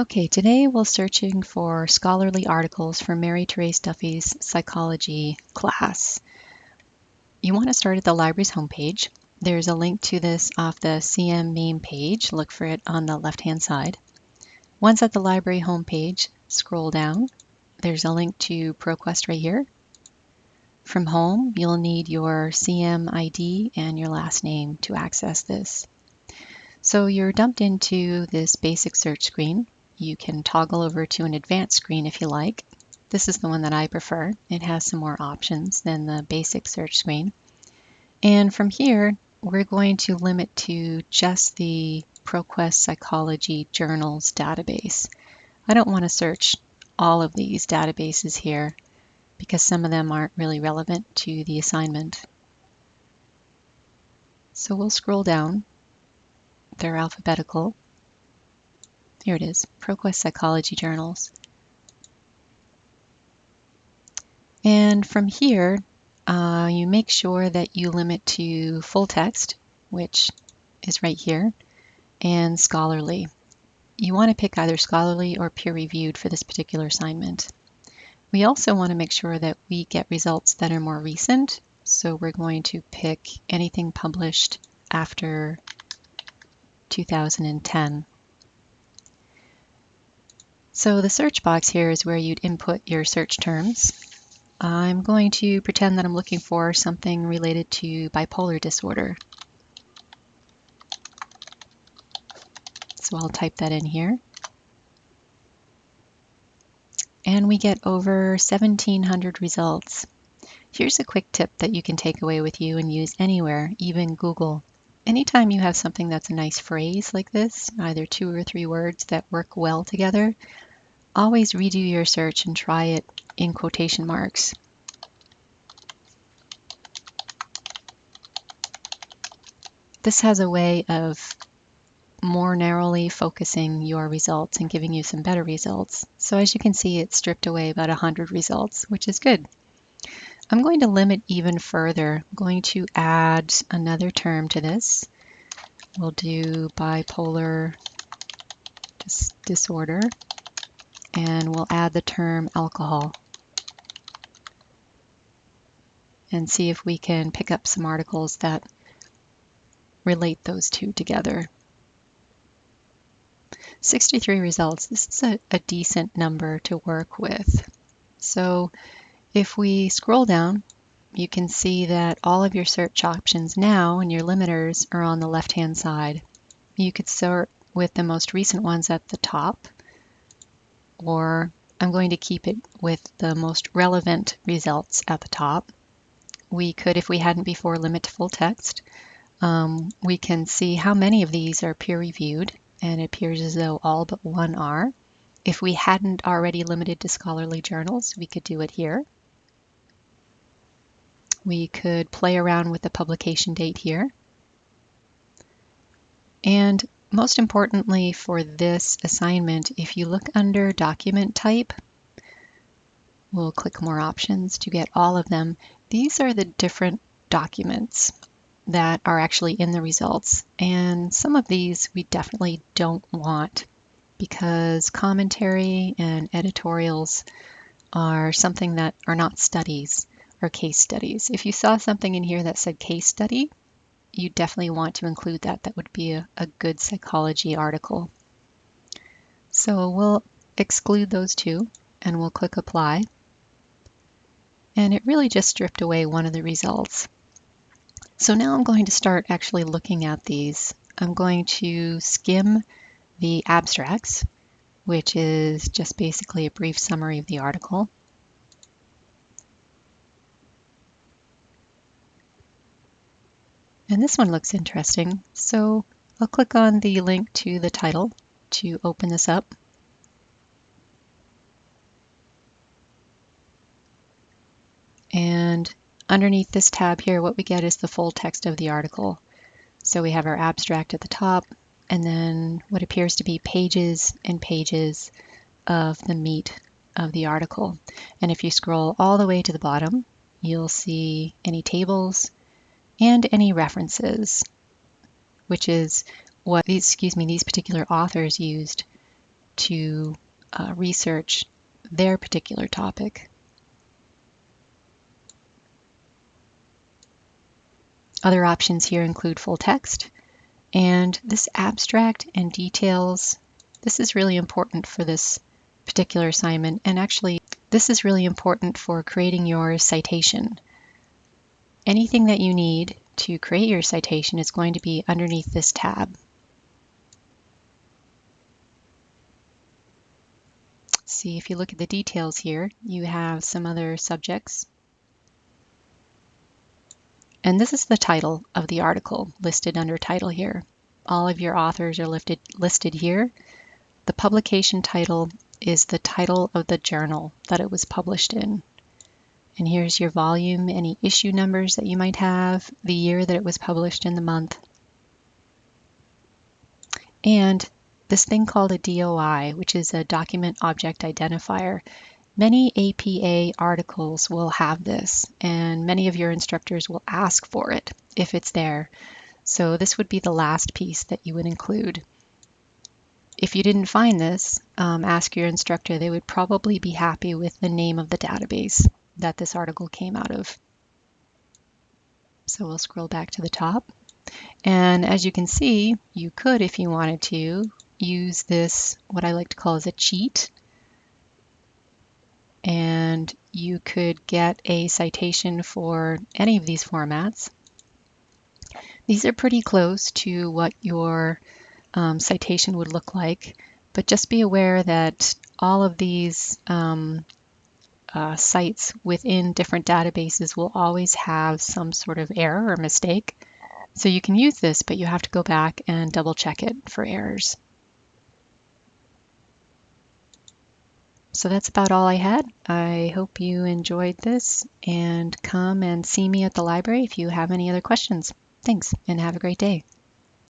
Okay, today we're searching for scholarly articles for Mary Therese Duffy's psychology class. You want to start at the library's homepage. There's a link to this off the CM main page. Look for it on the left-hand side. Once at the library homepage, scroll down. There's a link to ProQuest right here. From home, you'll need your CM ID and your last name to access this. So you're dumped into this basic search screen you can toggle over to an advanced screen if you like. This is the one that I prefer. It has some more options than the basic search screen. And from here, we're going to limit to just the ProQuest Psychology Journals database. I don't want to search all of these databases here because some of them aren't really relevant to the assignment. So we'll scroll down. They're alphabetical. Here it is, ProQuest Psychology Journals. And from here, uh, you make sure that you limit to full text, which is right here, and scholarly. You want to pick either scholarly or peer-reviewed for this particular assignment. We also want to make sure that we get results that are more recent, so we're going to pick anything published after 2010. So the search box here is where you'd input your search terms. I'm going to pretend that I'm looking for something related to bipolar disorder. So I'll type that in here. And we get over 1700 results. Here's a quick tip that you can take away with you and use anywhere, even Google. Anytime you have something that's a nice phrase like this, either two or three words that work well together, Always redo your search and try it in quotation marks. This has a way of more narrowly focusing your results and giving you some better results. So as you can see, it stripped away about 100 results, which is good. I'm going to limit even further. I'm going to add another term to this. We'll do bipolar dis disorder and we'll add the term alcohol and see if we can pick up some articles that relate those two together. 63 results, this is a, a decent number to work with. So if we scroll down, you can see that all of your search options now and your limiters are on the left-hand side. You could sort with the most recent ones at the top or I'm going to keep it with the most relevant results at the top. We could, if we hadn't before, limit to full text. Um, we can see how many of these are peer-reviewed, and it appears as though all but one are. If we hadn't already limited to scholarly journals, we could do it here. We could play around with the publication date here. And most importantly for this assignment, if you look under document type, we'll click more options to get all of them. These are the different documents that are actually in the results. And some of these we definitely don't want because commentary and editorials are something that are not studies or case studies. If you saw something in here that said case study, you definitely want to include that. That would be a, a good psychology article. So we'll exclude those two and we'll click apply. And it really just stripped away one of the results. So now I'm going to start actually looking at these. I'm going to skim the abstracts, which is just basically a brief summary of the article. And this one looks interesting. So I'll click on the link to the title to open this up. And underneath this tab here, what we get is the full text of the article. So we have our abstract at the top, and then what appears to be pages and pages of the meat of the article. And if you scroll all the way to the bottom, you'll see any tables, and any references, which is what these, excuse me, these particular authors used to uh, research their particular topic. Other options here include full text, and this abstract and details, this is really important for this particular assignment, and actually this is really important for creating your citation. Anything that you need to create your citation is going to be underneath this tab. See, if you look at the details here, you have some other subjects. And this is the title of the article listed under title here. All of your authors are lifted, listed here. The publication title is the title of the journal that it was published in. And here's your volume, any issue numbers that you might have, the year that it was published in the month. And this thing called a DOI, which is a document object identifier. Many APA articles will have this, and many of your instructors will ask for it if it's there. So this would be the last piece that you would include. If you didn't find this, um, ask your instructor. They would probably be happy with the name of the database that this article came out of. So we'll scroll back to the top. And as you can see, you could, if you wanted to, use this, what I like to call as a cheat. And you could get a citation for any of these formats. These are pretty close to what your um, citation would look like, but just be aware that all of these um, uh, sites within different databases will always have some sort of error or mistake. So you can use this, but you have to go back and double check it for errors. So that's about all I had. I hope you enjoyed this and come and see me at the library if you have any other questions. Thanks and have a great day.